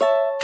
you